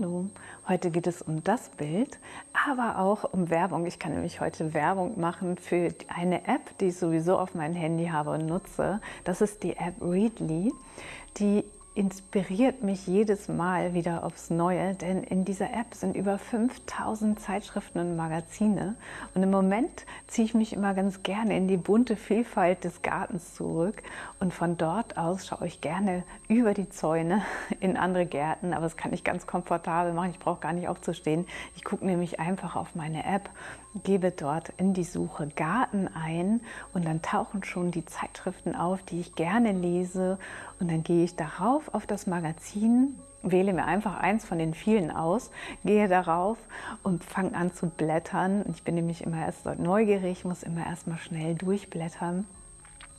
Hallo, heute geht es um das Bild, aber auch um Werbung. Ich kann nämlich heute Werbung machen für eine App, die ich sowieso auf meinem Handy habe und nutze. Das ist die App Readly, die inspiriert mich jedes Mal wieder aufs Neue, denn in dieser App sind über 5000 Zeitschriften und Magazine. Und im Moment ziehe ich mich immer ganz gerne in die bunte Vielfalt des Gartens zurück. Und von dort aus schaue ich gerne über die Zäune in andere Gärten, aber das kann ich ganz komfortabel machen, ich brauche gar nicht aufzustehen. Ich gucke nämlich einfach auf meine App, gebe dort in die Suche Garten ein und dann tauchen schon die Zeitschriften auf, die ich gerne lese und dann gehe ich darauf auf das Magazin, wähle mir einfach eins von den vielen aus, gehe darauf und fange an zu blättern. Ich bin nämlich immer erst neugierig, muss immer erst mal schnell durchblättern.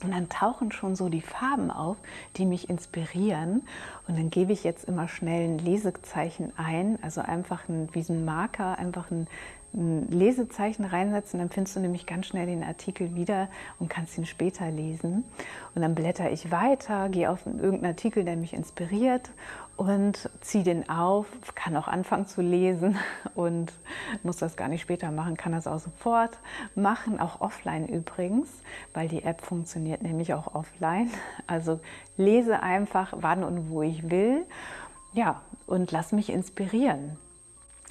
Und dann tauchen schon so die Farben auf, die mich inspirieren. Und dann gebe ich jetzt immer schnell ein Lesezeichen ein, also einfach ein, wie ein Marker, einfach ein ein Lesezeichen reinsetzen, dann findest du nämlich ganz schnell den Artikel wieder und kannst ihn später lesen. Und dann blätter ich weiter, gehe auf irgendeinen Artikel, der mich inspiriert und ziehe den auf, kann auch anfangen zu lesen und muss das gar nicht später machen, kann das auch sofort machen, auch offline übrigens, weil die App funktioniert nämlich auch offline. Also lese einfach, wann und wo ich will, ja, und lass mich inspirieren.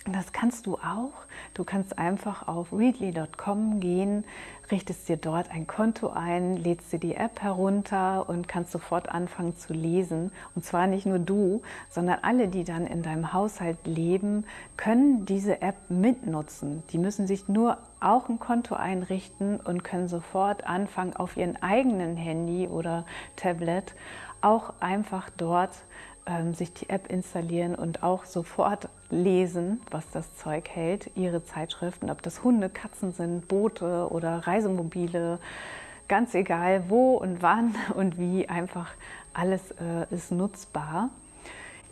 Das kannst du auch. Du kannst einfach auf readly.com gehen, richtest dir dort ein Konto ein, lädst dir die App herunter und kannst sofort anfangen zu lesen. Und zwar nicht nur du, sondern alle, die dann in deinem Haushalt leben, können diese App mitnutzen. Die müssen sich nur auch ein Konto einrichten und können sofort anfangen, auf ihren eigenen Handy oder Tablet auch einfach dort ähm, sich die App installieren und auch sofort lesen, was das Zeug hält, ihre Zeitschriften, ob das Hunde, Katzen sind, Boote oder Reisemobile, ganz egal wo und wann und wie, einfach alles äh, ist nutzbar.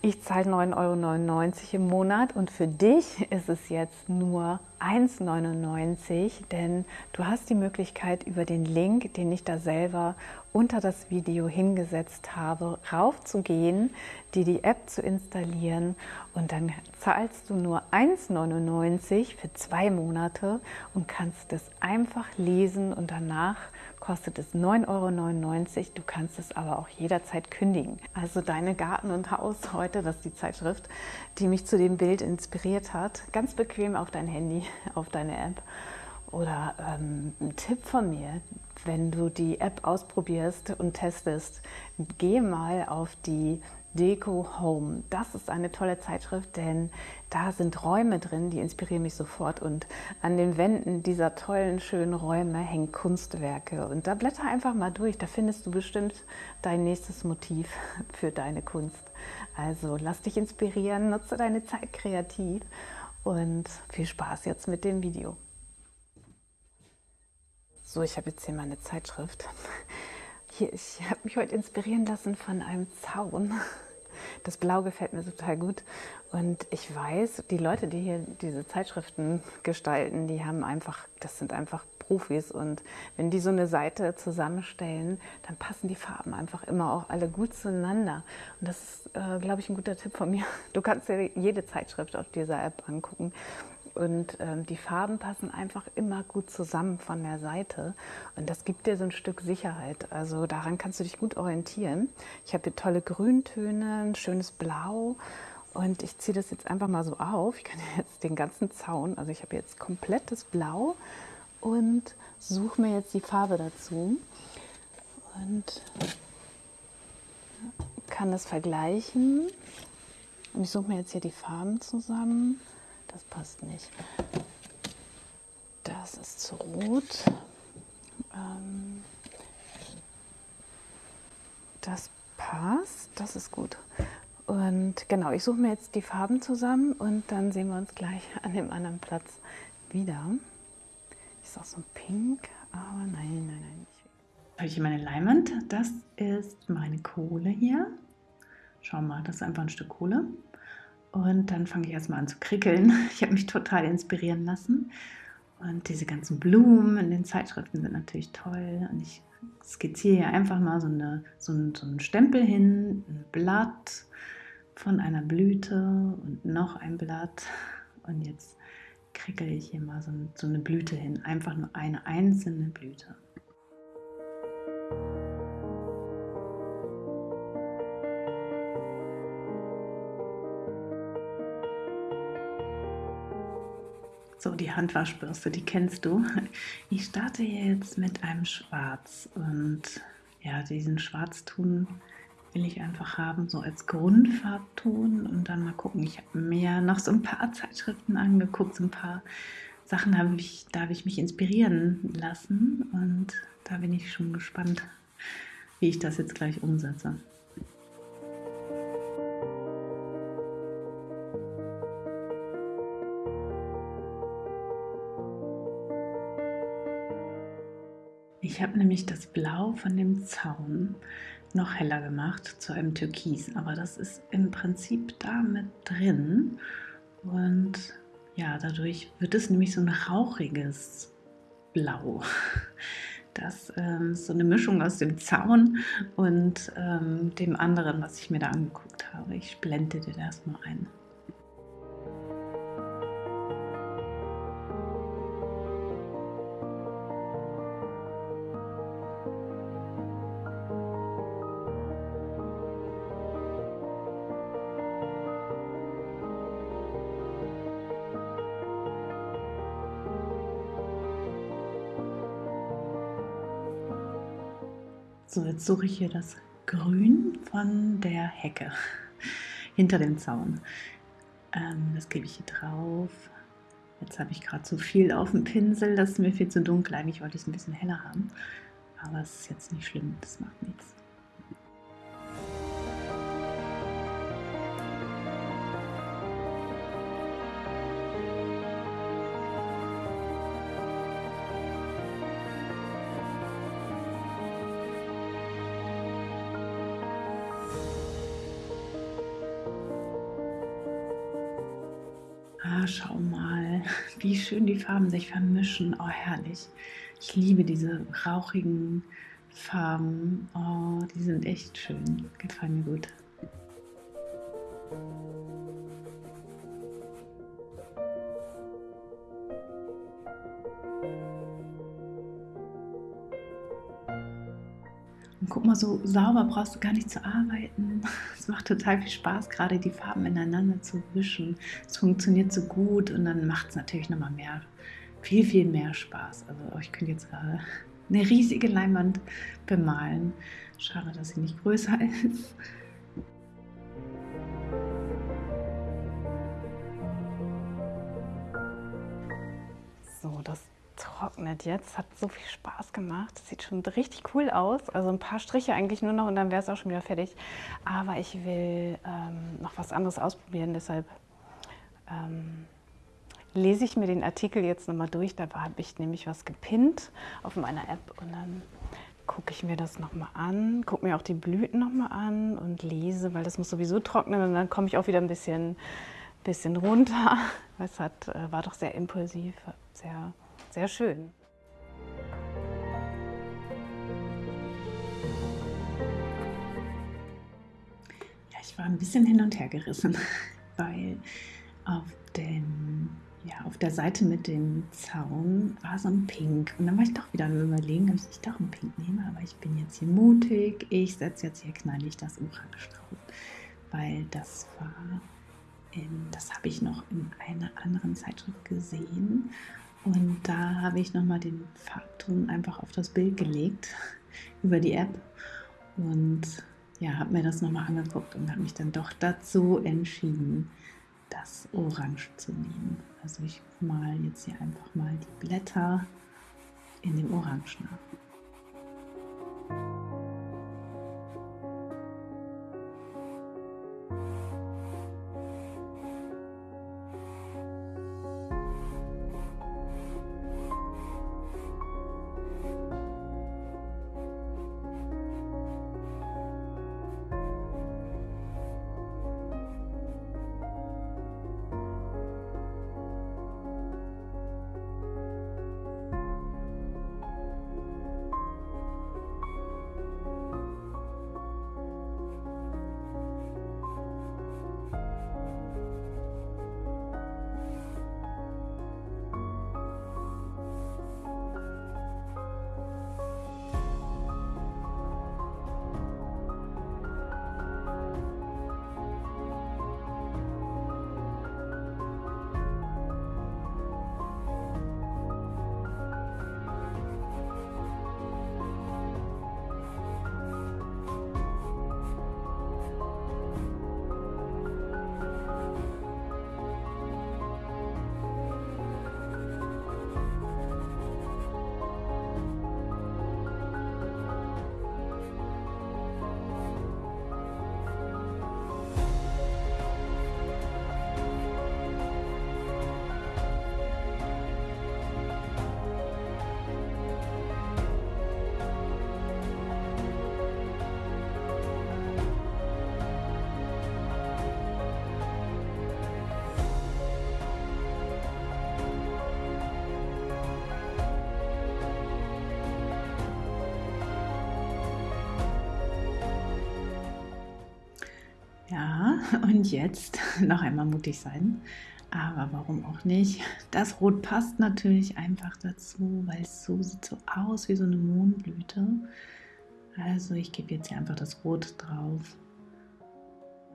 Ich zahle 9,99 Euro im Monat und für dich ist es jetzt nur 1,99 denn du hast die Möglichkeit über den Link, den ich da selber unter das Video hingesetzt habe, raufzugehen, dir die App zu installieren und dann zahlst du nur 1,99 für zwei Monate und kannst es einfach lesen und danach kostet es 9,99 Euro. Du kannst es aber auch jederzeit kündigen. Also deine Garten und Haus heute, das ist die Zeitschrift, die mich zu dem Bild inspiriert hat. Ganz bequem auf dein Handy, auf deine App. Oder ähm, ein Tipp von mir, wenn du die App ausprobierst und testest, geh mal auf die Deco Home. Das ist eine tolle Zeitschrift, denn da sind Räume drin, die inspirieren mich sofort. Und an den Wänden dieser tollen, schönen Räume hängen Kunstwerke. Und da blätter einfach mal durch, da findest du bestimmt dein nächstes Motiv für deine Kunst. Also lass dich inspirieren, nutze deine Zeit kreativ und viel Spaß jetzt mit dem Video. So, ich habe jetzt hier meine Zeitschrift. Hier, ich habe mich heute inspirieren lassen von einem Zaun. Das Blau gefällt mir total gut. Und ich weiß, die Leute, die hier diese Zeitschriften gestalten, die haben einfach, das sind einfach Profis. Und wenn die so eine Seite zusammenstellen, dann passen die Farben einfach immer auch alle gut zueinander. Und das ist, äh, glaube ich, ein guter Tipp von mir. Du kannst dir jede Zeitschrift auf dieser App angucken und ähm, die Farben passen einfach immer gut zusammen von der Seite. Und das gibt dir so ein Stück Sicherheit. Also daran kannst du dich gut orientieren. Ich habe hier tolle Grüntöne, ein schönes Blau. Und ich ziehe das jetzt einfach mal so auf. Ich kann jetzt den ganzen Zaun, also ich habe jetzt komplettes Blau und suche mir jetzt die Farbe dazu. Und kann das vergleichen. Und ich suche mir jetzt hier die Farben zusammen. Das passt nicht. Das ist zu rot. Ähm, das passt. Das ist gut. Und genau, ich suche mir jetzt die Farben zusammen und dann sehen wir uns gleich an dem anderen Platz wieder. Ist auch so ein Pink, aber nein, nein, nein. Habe ich hier meine Leinwand. Das ist meine Kohle hier. Schau mal, das ist einfach ein Stück Kohle. Und dann fange ich erstmal an zu krickeln. Ich habe mich total inspirieren lassen. Und diese ganzen Blumen in den Zeitschriften sind natürlich toll. Und ich skizziere hier einfach mal so, eine, so, einen, so einen Stempel hin, ein Blatt, von einer Blüte und noch ein Blatt. Und jetzt kriegel ich hier mal so, so eine Blüte hin. Einfach nur eine einzelne Blüte. So, die Handwaschbürste, die kennst du. Ich starte jetzt mit einem Schwarz und ja, diesen Schwarzton will ich einfach haben, so als Grundfarbton und dann mal gucken. Ich habe mir noch so ein paar Zeitschriften angeguckt, so ein paar Sachen habe ich, da habe ich mich inspirieren lassen und da bin ich schon gespannt, wie ich das jetzt gleich umsetze. Ich habe nämlich das Blau von dem Zaun noch heller gemacht zu einem Türkis, aber das ist im Prinzip da mit drin und ja, dadurch wird es nämlich so ein rauchiges Blau. Das ähm, ist so eine Mischung aus dem Zaun und ähm, dem anderen, was ich mir da angeguckt habe. Ich blende dir das mal ein. So, jetzt suche ich hier das Grün von der Hecke hinter dem Zaun. Ähm, das gebe ich hier drauf. Jetzt habe ich gerade zu viel auf dem Pinsel, das ist mir viel zu dunkel. Eigentlich wollte ich es ein bisschen heller haben, aber es ist jetzt nicht schlimm, das macht nichts. Wie schön die Farben sich vermischen. Oh, herrlich. Ich liebe diese rauchigen Farben. Oh, die sind echt schön. Gefallen mir gut. Und guck mal, so sauber brauchst du gar nicht zu arbeiten. Macht total viel Spaß, gerade die Farben ineinander zu wischen. Es funktioniert so gut und dann macht es natürlich nochmal mehr, viel, viel mehr Spaß. Also ich könnte jetzt gerade eine riesige Leinwand bemalen. Schade, dass sie nicht größer ist. So, das trocknet jetzt. Hat so viel Spaß gemacht. Das sieht schon richtig cool aus. Also ein paar Striche eigentlich nur noch und dann wäre es auch schon wieder fertig. Aber ich will ähm, noch was anderes ausprobieren. Deshalb ähm, lese ich mir den Artikel jetzt nochmal durch. Da habe ich nämlich was gepinnt auf meiner App und dann gucke ich mir das nochmal an, gucke mir auch die Blüten nochmal an und lese, weil das muss sowieso trocknen und dann komme ich auch wieder ein bisschen, bisschen runter. Es hat, äh, war doch sehr impulsiv, sehr sehr schön. Ja, ich war ein bisschen hin und her gerissen, weil auf, den, ja, auf der Seite mit dem Zaun war so ein Pink. Und dann war ich doch wieder am Überlegen, ob ich doch ein Pink nehme. Aber ich bin jetzt hier mutig. Ich setze jetzt hier knallig das Orange drauf, weil das war das habe ich noch in einer anderen Zeitschrift gesehen und da habe ich nochmal den Farbton einfach auf das Bild gelegt über die App und ja, habe mir das nochmal angeguckt und habe mich dann doch dazu entschieden, das Orange zu nehmen. Also ich mal jetzt hier einfach mal die Blätter in dem Orange nach. und jetzt noch einmal mutig sein. Aber warum auch nicht? Das Rot passt natürlich einfach dazu, weil es so sieht so aus wie so eine Mohnblüte. Also ich gebe jetzt hier einfach das Rot drauf.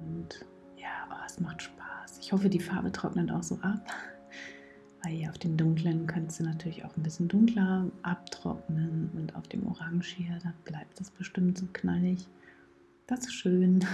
Und ja, oh, es macht Spaß. Ich hoffe, die Farbe trocknet auch so ab. Weil hier auf dem dunklen könntest du natürlich auch ein bisschen dunkler abtrocknen. Und auf dem Orange hier, da bleibt das bestimmt so knallig. Das ist schön.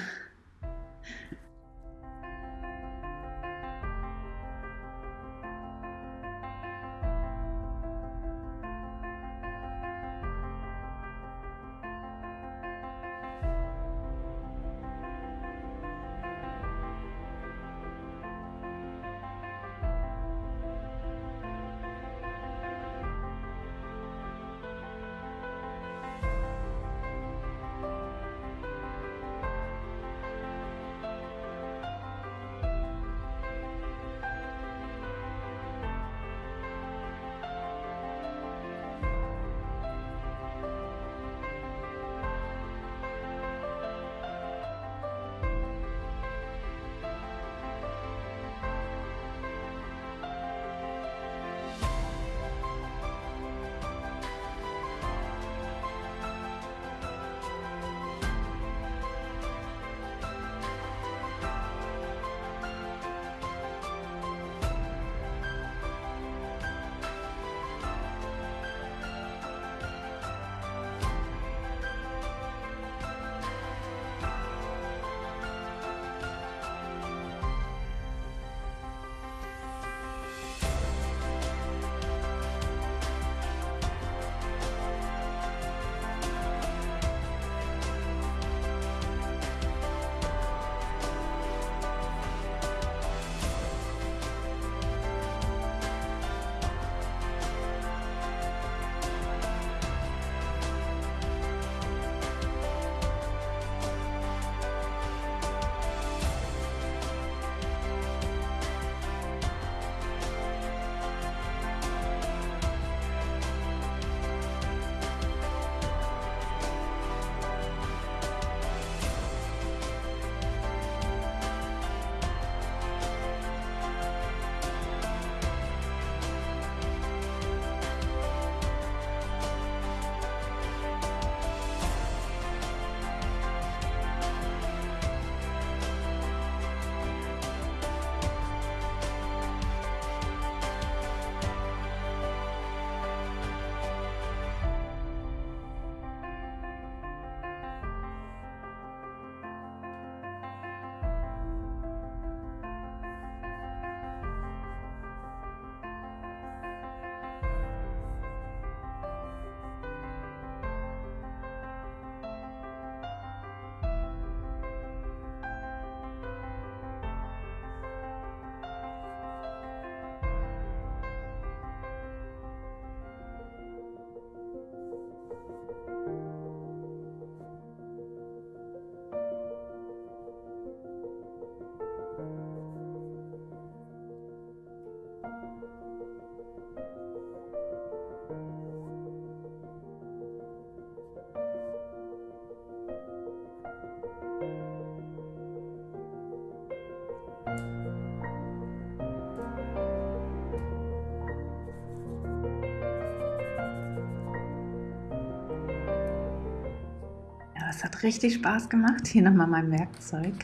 Es hat richtig Spaß gemacht. Hier nochmal mein Werkzeug.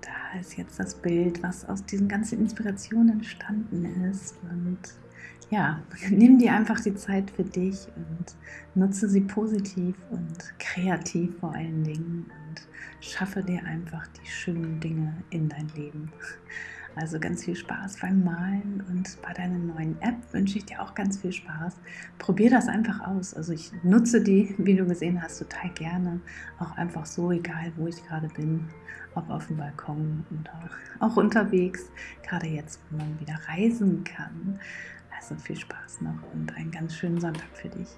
Da ist jetzt das Bild, was aus diesen ganzen Inspirationen entstanden ist. Und ja, nimm dir einfach die Zeit für dich und nutze sie positiv und kreativ vor allen Dingen und schaffe dir einfach die schönen Dinge in dein Leben. Also ganz viel Spaß beim Malen und bei deiner neuen App wünsche ich dir auch ganz viel Spaß. Probier das einfach aus. Also ich nutze die, wie du gesehen hast, total gerne. Auch einfach so, egal wo ich gerade bin, ob auf dem Balkon oder auch unterwegs. Gerade jetzt, wo man wieder reisen kann. Also viel Spaß noch und einen ganz schönen Sonntag für dich.